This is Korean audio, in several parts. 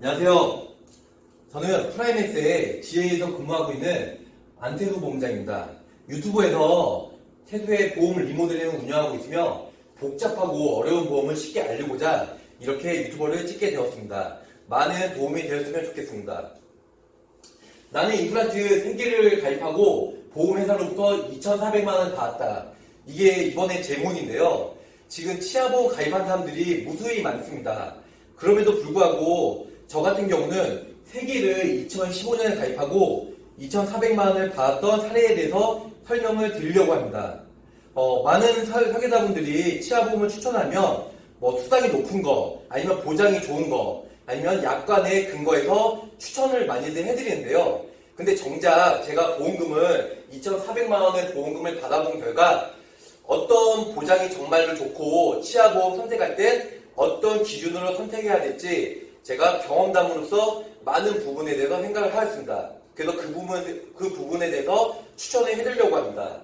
안녕하세요. 저는 프라이맥스의 GA에서 근무하고 있는 안태수 보험장입니다. 유튜브에서 태수의 보험 리모델링을 운영하고 있으며 복잡하고 어려운 보험을 쉽게 알리고자 이렇게 유튜버를 찍게 되었습니다. 많은 도움이 되었으면 좋겠습니다. 나는 임플란트 3개를 가입하고 보험회사로부터 2,400만원 받았다. 이게 이번에 제목인데요. 지금 치아보험 가입한 사람들이 무수히 많습니다. 그럼에도 불구하고 저 같은 경우는 3개를 2015년에 가입하고 2,400만 원을 받았던 사례에 대해서 설명을 드리려고 합니다. 어, 많은 사- 사계자분들이 치아보험을 추천하면 뭐 수당이 높은 거, 아니면 보장이 좋은 거, 아니면 약관에 근거해서 추천을 많이들 해드리는데요. 근데 정작 제가 보험금을 2,400만 원의 보험금을 받아본 결과 어떤 보장이 정말로 좋고 치아보험 선택할 때 어떤 기준으로 선택해야 될지 제가 경험담으로서 많은 부분에 대해서 생각을 하였습니다. 그래서 그 부분, 그 부분에 대해서 추천을 해드리려고 합니다.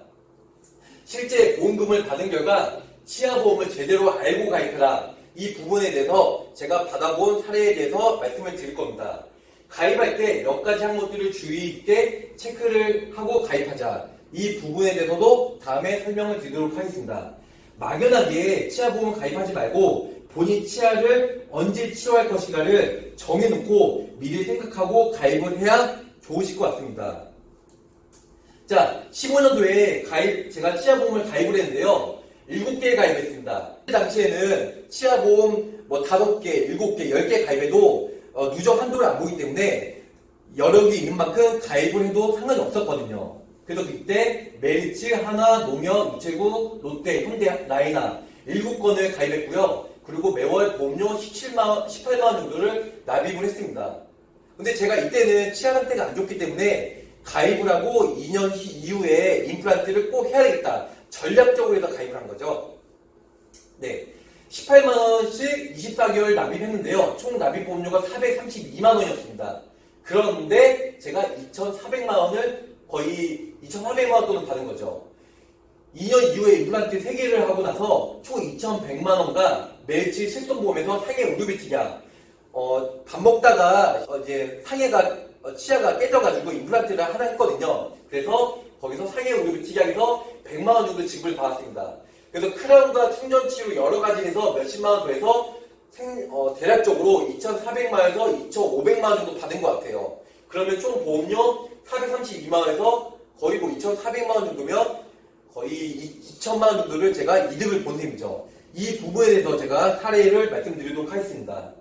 실제 보험금을 받은 결과 치아보험을 제대로 알고 가입해라. 이 부분에 대해서 제가 받아본 사례에 대해서 말씀을 드릴 겁니다. 가입할 때 몇 가지 항목들을 주의 있게 체크를 하고 가입하자. 이 부분에 대해서도 다음에 설명을 드리도록 하겠습니다. 막연하게 치아 보험 가입하지 말고 본인 치아를 언제 치료할 것인가를 정해놓고 미리 생각하고 가입을 해야 좋으실 것 같습니다. 자, 15년도에 가입, 제가 치아보험을 가입을 했는데요. 7개 가입했습니다. 그 당시에는 치아보험 뭐 5개, 7개, 10개 가입해도 어, 누적 한도를 안 보기 때문에 여력이 있는 만큼 가입을 해도 상관이 없었거든요. 그래서 그때 메리츠, 하나, 농협, 우체국, 롯데, 현대, 라이나 7건을 가입했고요. 그리고 매월 보험료 17만 18만원 정도를 납입을 했습니다. 근데 제가 이때는 치아 상태가 안 좋기 때문에 가입을 하고 2년 이후에 임플란트를 꼭 해야 되겠다. 전략적으로 해서 가입을 한 거죠. 네. 18만원씩 24개월 납입했는데요. 총 납입 보험료가 432만원이었습니다. 그런데 제가 2,400만원을 거의 2,400만 원 돈을 받은 거죠. 2년 이후에 임플란트 3개를 하고 나서 총 2,100만 원과 매일 실손보험에서 상해 의료비 특약 어, 밥 먹다가 어, 이제 상해가 어, 치아가 깨져가지고 임플란트를 하나 했거든요. 그래서 거기서 상해 의료비 특약에서 100만 원 정도 지급을 받았습니다. 그래서 크라운과 충전치료 여러 가지 해서 몇십만 원 더해서 생, 어, 대략적으로 2,400만 원에서 2,500만 원 정도 받은 것 같아요. 그러면 총 보험료 432만 원에서 거의 뭐 2,400만 원 정도면 거의 2천만 원 정도를 제가 이득을 본 셈이죠. 이 부분에 대해서 제가 사례를 말씀드리도록 하겠습니다.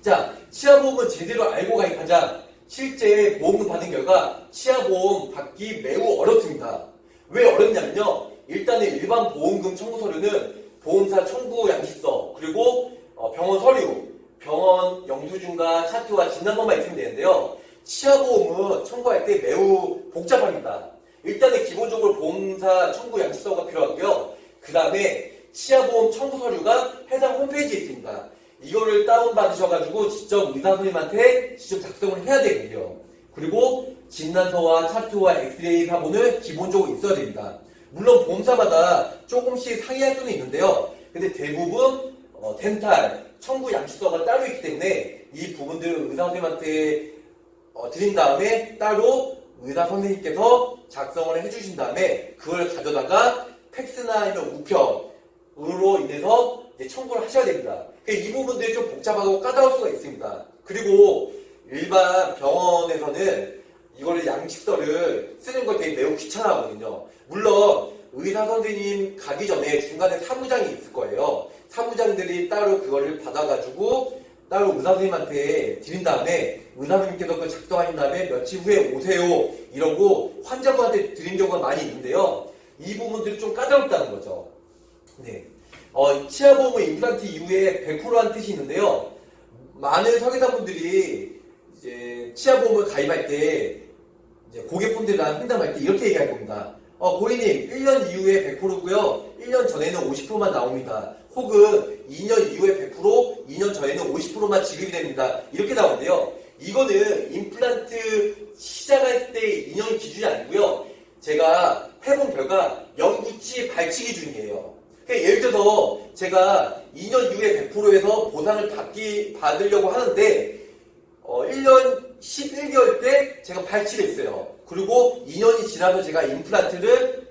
자, 치아보험은 제대로 알고 가입하자. 실제 보험금 받은 결과 치아보험 받기 매우 어렵습니다. 왜 어렵냐면요. 일단은 일반 보험금 청구 서류는 보험사 청구 양식서 그리고 어, 병원 서류, 병원 영수증과 차트와 진단서만 있으면 되는데요. 치아보험은 청구할 때 매우 복잡합니다. 일단은 기본적으로 보험사 청구 양식서가 필요하고요. 그 다음에 치아보험 청구 서류가 해당 홈페이지에 있습니다. 이거를 다운받으셔가지고 직접 의사 선생님한테 직접 작성을 해야 되거든요. 그리고 진단서와 차트와 엑스레이 사본을 기본적으로 있어야 됩니다. 물론 보험사마다 조금씩 상이할 수는 있는데요. 근데 대부분 어, 덴탈, 청구 양식서가 따로 있기 때문에 이 부분들을 의사 선생님한테 어, 드린 다음에 따로 의사 선생님께서 작성을 해주신 다음에 그걸 가져다가 팩스나 아니면 우편으로 인해서 청구를 하셔야 됩니다. 그러니까 이 부분들이 좀 복잡하고 까다로울 수가 있습니다. 그리고 일반 병원에서는 이거를 양식서를 쓰는 걸 되게 매우 귀찮아하거든요. 물론 의사 선생님 가기 전에 중간에 사무장이 있을 거예요. 사무장들이 따로 그거를 받아가지고 따로 의사 선생님한테 드린 다음에 의사 선생님께서 그걸 작성하신 다음에 며칠 후에 오세요 이러고 환자분한테 드린 경우가 많이 있는데요. 이 부분들이 좀 까다롭다는 거죠. 네. 어, 치아보험은 임플란트 이후에 100%한 뜻이 있는데요. 많은 설계사분들이 이제 치아보험을 가입할 때 고객분들이랑 상담할 때 이렇게 얘기할 겁니다. 어, 고객님, 1년 이후에 100%고요. 1년 전에는 50%만 나옵니다. 혹은 2년 이후에 100%, 2년 전에는 50%만 지급이 됩니다. 이렇게 나오는데요. 이거는 임플란트 시작할 때 2년 기준이 아니고요. 제가 해본 결과 영구치 발치 기준이에요. 그러니까 예를 들어서 제가 2년 이후에 100%에서 보상을 받기, 받으려고 하는데, 어, 1년 11개월 때 제가 발치를 했어요. 그리고 2년이 지나서 제가 임플란트를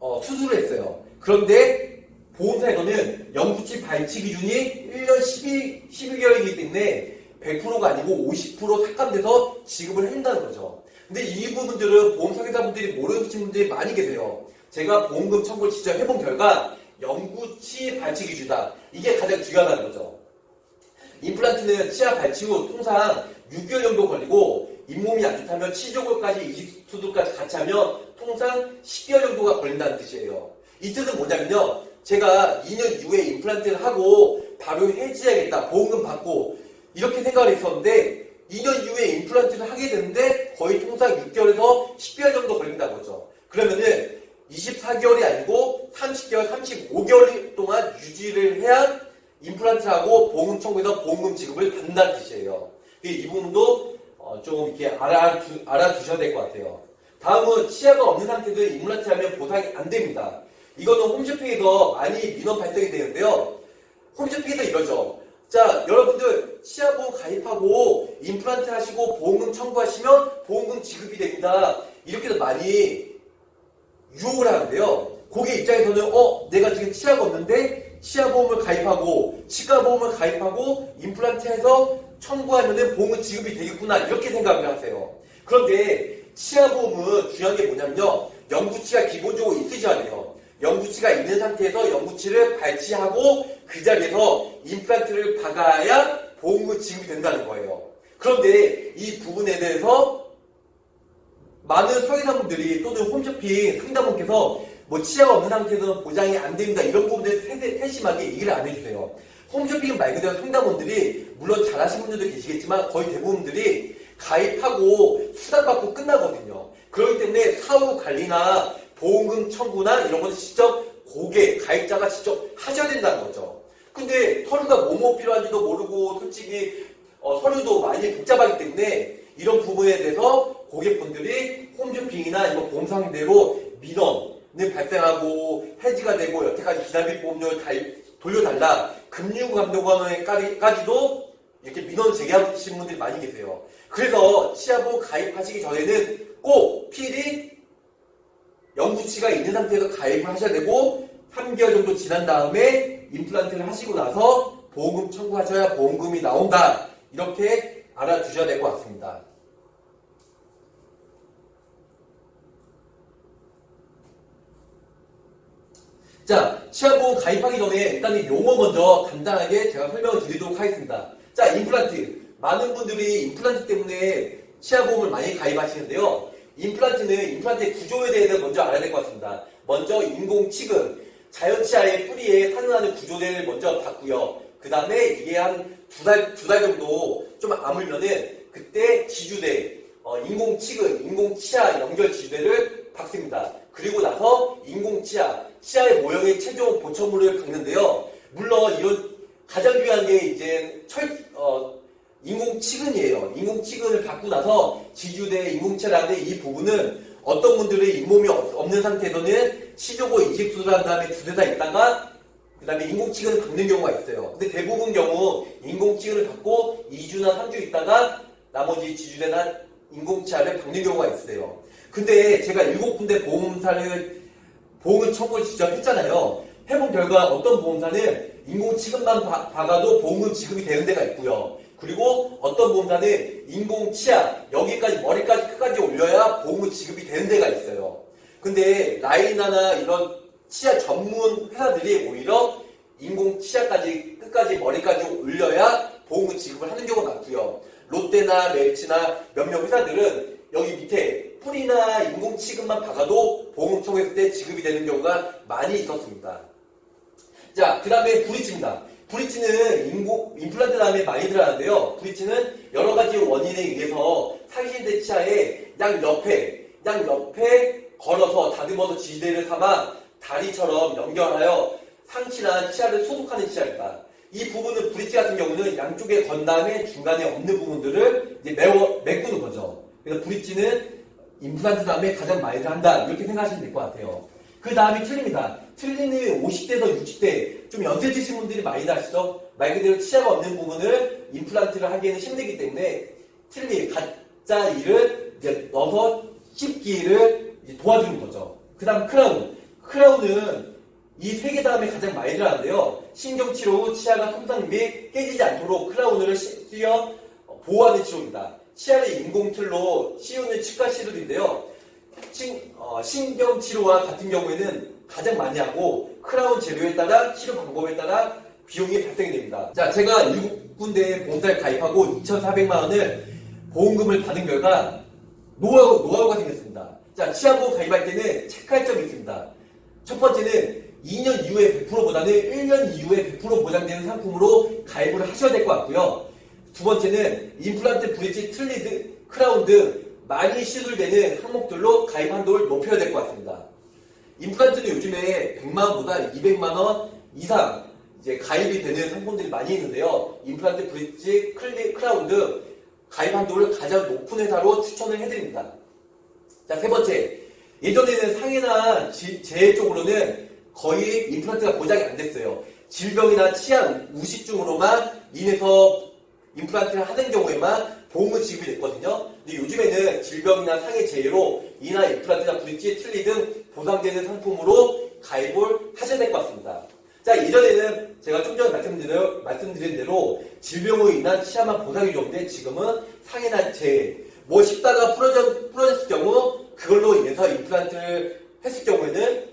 어, 수술을 했어요. 그런데 보험사에서는 영구치 발치 기준이 1년 12, 12개월이기 때문에 100%가 아니고 50% 삭감돼서 지급을 해준다는 거죠. 근데 이 부분들은 보험 사기사분들이 모르는 분들이 많이 계세요. 제가 보험금 청구를 직접 해본 결과 영구치 발치 기준이다. 이게 가장 중요하다는 거죠. 임플란트는 치아 발치 후 통상 6개월 정도 걸리고 잇몸이 안 좋다면 치조골까지 이식 수술까지 같이 하면 통상 10개월 정도가 걸린다는 뜻이에요. 이 뜻은 뭐냐면요. 제가 2년 이후에 임플란트를 하고 바로 해지해야겠다. 보험금 받고 이렇게 생각을 했었는데 2년 이후에 임플란트를 하게 되는데 거의 통상 6개월에서 10개월 정도 걸린다는 거죠. 그러면은 24개월이 아니고 30개월, 35개월 동안 유지를 해야 임플란트하고 보험금 청구에서 보험금 지급을 받는다는 뜻이에요. 이 부분도 어, 좀 이렇게 알아두, 알아두셔야 될 것 같아요. 다음은 치아가 없는 상태도 임플란트 하면 보상이 안 됩니다. 이거는 홈쇼핑에서 많이 민원 발생이 되는데요. 홈쇼핑에서 이러죠. 자, 여러분들 치아보험 가입하고 임플란트 하시고 보험금 청구하시면 보험금 지급이 됩니다. 이렇게도 많이 유혹을 하는데요. 고객 입장에서는 어 내가 지금 치아가 없는데 치아보험을 가입하고 치과보험을 가입하고 임플란트해서 청구하면은 보험은 지급이 되겠구나 이렇게 생각을 하세요. 그런데 치아보험은 중요한 게 뭐냐면요. 영구치가 기본적으로 있으셔야 돼요. 영구치가 있는 상태에서 영구치를 발치하고 그 자리에서 임플란트를 박아야 보험금 지급이 된다는 거예요. 그런데 이 부분에 대해서 많은 설계사분들이 또는 홈쇼핑 상담원께서 뭐 치아가 없는 상태에서는 보장이 안 됩니다. 이런 부분들 세심하게 얘기를 안 해주세요. 홈쇼핑 말 그대로 상담원들이 물론 잘하시는 분들도 계시겠지만 거의 대부분들이 가입하고 수당받고 끝나거든요. 그렇기 때문에 사후 관리나 보험금 청구나 이런 것을 직접 고객, 가입자가 직접 하셔야 된다는 거죠. 근데 서류가 뭐뭐 필요한지도 모르고 솔직히 어, 서류도 많이 복잡하기 때문에 이런 부분에 대해서 고객분들이 홈쇼핑이나 이런 보험상대로 민원을 발생하고 해지가 되고 여태까지 기납입 보험료를 돌려달라 금융감독원에까지도 이렇게 민원 제기하시는 분들이 많이 계세요. 그래서 치아보험 가입하시기 전에는 꼭 필히 영구치가 있는 상태에서 가입을 하셔야 되고 3개월 정도 지난 다음에 임플란트를 하시고 나서 보험금 청구하셔야 보험금이 나온다. 이렇게 알아두셔야 될 것 같습니다. 자, 치아보험 가입하기 전에 일단 이 용어 먼저 간단하게 제가 설명을 드리도록 하겠습니다. 자, 임플란트. 많은 분들이 임플란트 때문에 치아보험을 많이 가입하시는데요. 임플란트는 임플란트의 구조에 대해서 먼저 알아야 될 것 같습니다. 먼저 인공 치근, 자연치아의 뿌리에 산응하는 구조를 먼저 봤고요. 그 다음에 이게 한 두 달, 두 달 정도 좀 아물면은 그때 지주대, 어, 인공치근, 인공치아 연결 지주대를 박습니다. 그리고 나서 인공치아, 치아의 모형의 최종 보천물을 박는데요. 물론 이런 가장 중요한 게 이제 철, 어, 인공치근이에요. 인공치근을 받고 나서 지주대 인공치아라는 이 부분은 어떤 분들의 잇몸이 없 는 상태에서는 치조고 이식수술을 한 다음에 두대 다 있다가 그 다음에 인공치근을 받는 경우가 있어요. 근데 대부분 경우 인공치근을 받고 2주나 3주 있다가 나머지 지주대나 인공치아를 받는 경우가 있어요. 근데 제가 일곱 군데 보험사를 보험을 청구를 직접 했잖아요. 해본 결과 어떤 보험사는 인공치근만 박아도 보험금 지급이 되는 데가 있고요. 그리고 어떤 보험사는 인공치아 여기까지 머리까지 끝까지 올려야 보험금 지급이 되는 데가 있어요. 근데 라이나나 이런 치아 전문 회사들이 오히려 인공치아까지 끝까지 머리까지 올려야 보험금 지급을 하는 경우가 많고요. 롯데나 멜치나 몇몇 회사들은 여기 밑에 뿌리나 인공치근만 박아도 보험금 청구했을 때 지급이 되는 경우가 많이 있었습니다. 자, 그 다음에 브릿지입니다. 브릿지는 인공, 임플란트 다음에 많이 들어가는데요. 브릿지는 여러 가지 원인에 의해서 상신 대 치아의 양 옆에, 양 옆에 걸어서 다듬어서 지대를 삼아 다리처럼 연결하여 상치나 치아를 소독하는 치아입니다. 이 부분은 브릿지 같은 경우는 양쪽에 건 다음에 중간에 없는 부분들을 이제 메워, 메꾸는 거죠. 그래서 브릿지는 임플란트 다음에 가장 많이들 한다. 이렇게 생각하시면 될 것 같아요. 그 다음이 틀립니다. 틀리는 50대에서 60대 좀 연세 드신 분들이 많이 하시죠. 말 그대로 치아가 없는 부분을 임플란트를 하기에는 힘들기 때문에 틀리 가짜 이를 이제 넣어서 씹기를 이제 도와주는 거죠. 그 다음 크라운. 크라운은 이 세 개 다음에 가장 많이 들어가는데요. 신경치료 후 치아가 손상 및 깨지지 않도록 크라운을 씌- 씌어 보호하는 치료입니다. 치아를 인공틀로 씌우는 치과 치료인데요. 신, 어, 신경 치료와 같은 경우에는 가장 많이 하고 크라운 재료에 따라 치료 방법에 따라 비용이 발생이 됩니다. 자, 제가 7군데 보험사에 가입하고 2,400만 원을 보험금을 받은 결과 노하우, 노하우가 생겼습니다. 자, 치아보험 가입할 때는 체크할 점이 있습니다. 첫 번째는 2년 이후에 100%보다는 1년 이후에 100% 보장되는 상품으로 가입을 하셔야 될 것 같고요. 두 번째는 임플란트, 브릿지, 틀리드, 크라운 등 많이 시술되는 항목들로 가입 한도를 높여야 될 것 같습니다. 임플란트는 요즘에 100만원보다 200만원 이상 이제 가입이 되는 상품들이 많이 있는데요. 임플란트, 브릿지, 클리, 크라운 등 가입 한도를 가장 높은 회사로 추천을 해드립니다. 자, 세 번째. 예전에는 상해나 지- 재해 쪽으로는 거의 임플란트가 보장이 안 됐어요. 질병이나 치아 우식증으로만 인해서 임플란트를 하는 경우에만 보험은 지급이 됐거든요. 근데 요즘에는 질병이나 상해 재해로 이나 임플란트나 브릿지, 틀리 등 보상되는 상품으로 가입을 하셔야 될 것 같습니다. 자, 예전에는 제가 좀 전에 말씀드린 말씀드린 대로 질병으로 인한 치아만 보상이 줬는데 지금은 상해나 재해, 뭐 씹다가 부러져, 부러졌을 경우 그걸로 인해서 임플란트를 했을 경우에는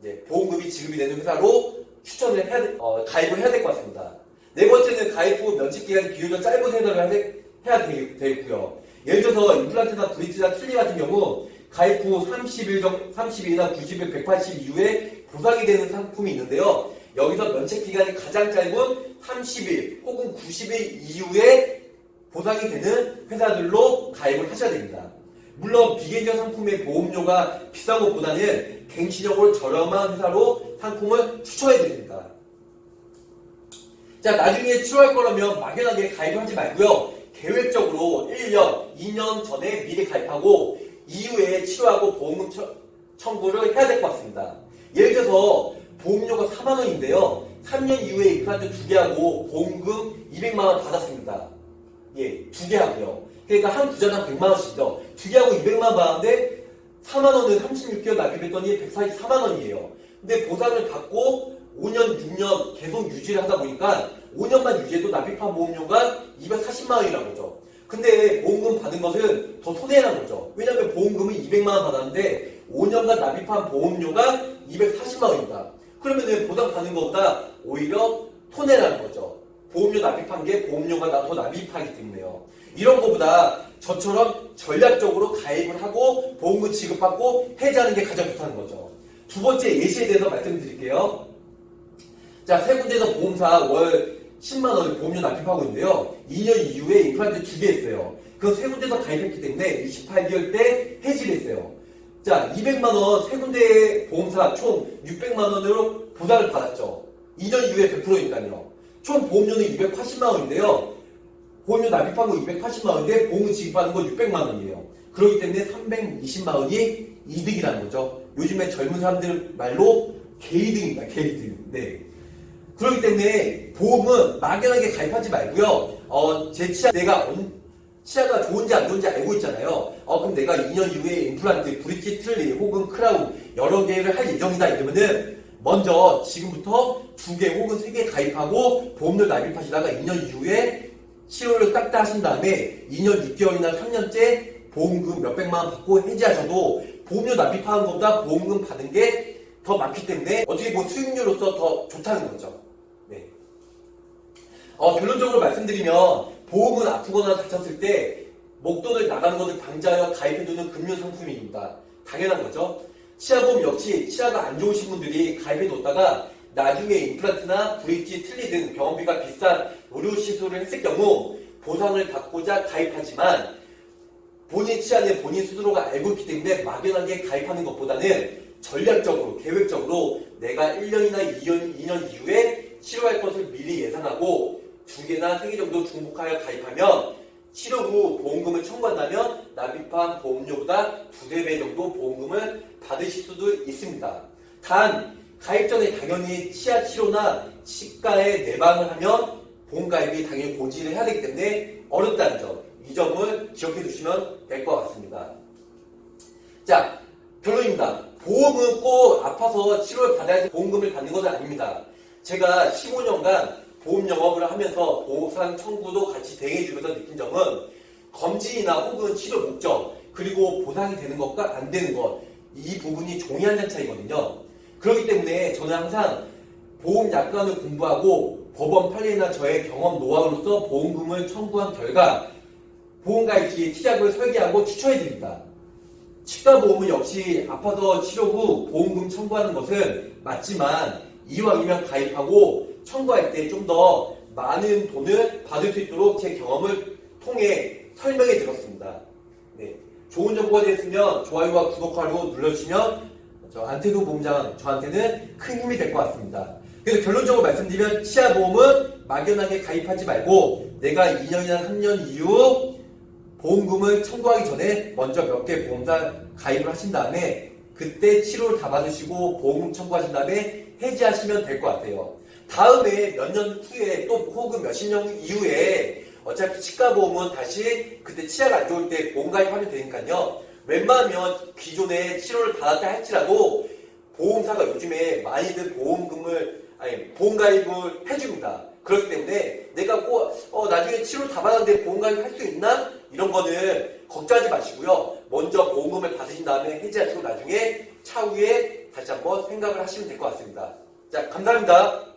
이제 보험금이 지급이 되는 회사로 추천을 해야, 돼- 어, 가입을 해야 될 것 같습니다. 네 번째는 가입 후 면책 기간이 비교적 짧은 회사를 해야, 되겠고요. 예를 들어서 임플란트나 브릿지나 틀리 같은 경우 가입 후 30일 정, 30일이나 90일, 180일 이후에 보상이 되는 상품이 있는데요. 여기서 면책 기간이 가장 짧은 30일 혹은 90일 이후에 보상이 되는 회사들로 가입을 하셔야 됩니다. 물론 비계정 상품의 보험료가 비싼 것보다는 갱신적으로 저렴한 회사로 상품을 추천해 드립니다. 자, 나중에 치료할 거라면 막연하게 가입을 하지 말고요. 계획적으로 1년, 2년 전에 미리 가입하고 이후에 치료하고 보험금 처- 청구를 해야 될 것 같습니다. 예를 들어서 보험료가 4만 원인데요. 3년 이후에 임플란트 두개 하고 보험금 200만 원 받았습니다. 예, 두개 하고요. 그러니까 한 부자당 100만 원씩이죠. 두개 하고 200만 원 받았는데 4만 원은 36개월 납입했더니 144만 원이에요. 근데 보상을 받고 5년, 6년 계속 유지를 하다 보니까 5년만 유지해도 납입한 보험료가 240만 원이라는 거죠. 근데 보험금 받은 것은 더 손해라는 거죠. 왜냐하면 보험금은 200만 원 받았는데 5년간 납입한 보험료가 240만 원입니다. 그러면은 보상 받는 것보다 오히려 손해라는 거죠. 보험료 납입한 게 보험료가 더 납입하기 때문에요. 이런 것보다 저처럼 전략적으로 가입을 하고 보험금 지급받고 해지하는 게 가장 좋다는 거죠. 두 번째 예시에 대해서 말씀드릴게요. 자, 세 군데에서 보험사 월 10만 원을 보험료 납입하고 있는데요. 2년 이후에 임플란트 두개 했어요. 그 세 군데에서 가입했기 때문에 28개월 때 해지를 했어요. 자, 200만 원 세 군데 보험사 총 600만 원으로 보상을 받았죠. 2년 이후에 100%니까요. 총 보험료는 280만 원인데요. 보험료 납입한 거 280만 원인데 보험을 지급하는 거 600만 원이에요. 그렇기 때문에 320만 원이 이득이라는 거죠. 요즘에 젊은 사람들 말로 개이득입니다. 개이득. 네. 그렇기 때문에 보험은 막연하게 가입하지 말고요. 어, 제 치아 내가 언- 치아가 좋은지 안 좋은지 알고 있잖아요. 어, 그럼 내가 2년 이후에 임플란트, 브릿지, 틀리 혹은 크라운 여러 개를 할 예정이다 이러면은 먼저 지금부터 두 개 혹은 세 개 가입하고 보험료 납입하시다가 2년 이후에 치료를 딱다 하신 다음에 2년 6개월이나 3년째 보험금 몇백만 원 받고 해지하셔도 보험료 납입하는 것보다 보험금 받은 게 더 많기 때문에 어떻게 보면 수익률로서 더 좋다는 거죠. 네. 어, 결론적으로 말씀드리면 보험은 아프거나 다쳤을 때 목돈을 나가는 것을 방지하여 가입해두는 금융 상품입니다. 당연한 거죠. 치아보험 역시 치아가 안 좋으신 분들이 가입해뒀다가 나중에 임플란트나 브릿지, 틀리 등 병원비가 비싼 의료 시술을 했을 경우 보상을 받고자 가입하지만 본인 치아는 본인 스스로가 알고 있기 때문에 막연하게 가입하는 것보다는 전략적으로, 계획적으로 내가 1년이나 2년, 2년 이후에 치료할 것을 미리 예상하고 두 개나 세 개 정도 중복하여 가입하면 치료 후 보험금을 청구한다면 납입한 보험료보다 두세 배 정도 보험금을 받으실 수도 있습니다. 단 가입 전에 당연히 치아 치료나 치과에 내방을 하면 보험 가입이 당연히 고지를 해야 되기 때문에 어렵다는 점, 이 점을 기억해 두시면 될 것 같습니다. 자, 결론입니다. 보험은 꼭 아파서 치료를 받아야지 보험금을 받는 것은 아닙니다. 제가 15년간 보험 영업을 하면서 보상 청구도 같이 대행해주면서 느낀 점은 검진이나 혹은 치료 목적 그리고 보상이 되는 것과 안 되는 것 이 부분이 종이 한 장 차이거든요. 그렇기 때문에 저는 항상 보험 약관을 공부하고 법원 판례나 저의 경험 노하우로서 보험금을 청구한 결과 보험가입 시 티약을 설계하고 추천해드립니다. 치과 보험은 역시 아파서 치료 후 보험금 청구하는 것은 맞지만 이왕이면 가입하고 청구할 때 좀 더 많은 돈을 받을 수 있도록 제 경험을 통해 설명해 드렸습니다. 네. 좋은 정보가 되었으면 좋아요와 구독하고 눌러주시면 저 안태도 보험장 저한테는 큰 힘이 될 것 같습니다. 그래서 결론적으로 말씀드리면 치아 보험은 막연하게 가입하지 말고 내가 2년이나 3년 이후 보험금을 청구하기 전에 먼저 몇 개 보험사 가입을 하신 다음에 그때 치료를 다 받으시고 보험금 청구하신 다음에 해지하시면 될 것 같아요. 다음에 몇 년 후에 또 혹은 몇십 년 이후에 어차피 치과 보험은 다시 그때 치아가 안 좋을 때 보험 가입하면 되니까요. 웬만하면 기존에 치료를 받았다 할지라도 보험사가 요즘에 많이들 보험금을 아니 보험 가입을 해줍니다. 그렇기 때문에 내가 꼭 어, 나중에 치료 다 받았는데 보험 가입할 수 있나 이런 거는 걱정하지 마시고요. 먼저 보험금을 받으신 다음에 해지하시고 나중에 차후에 다시 한번 생각을 하시면 될 것 같습니다. 자 감사합니다.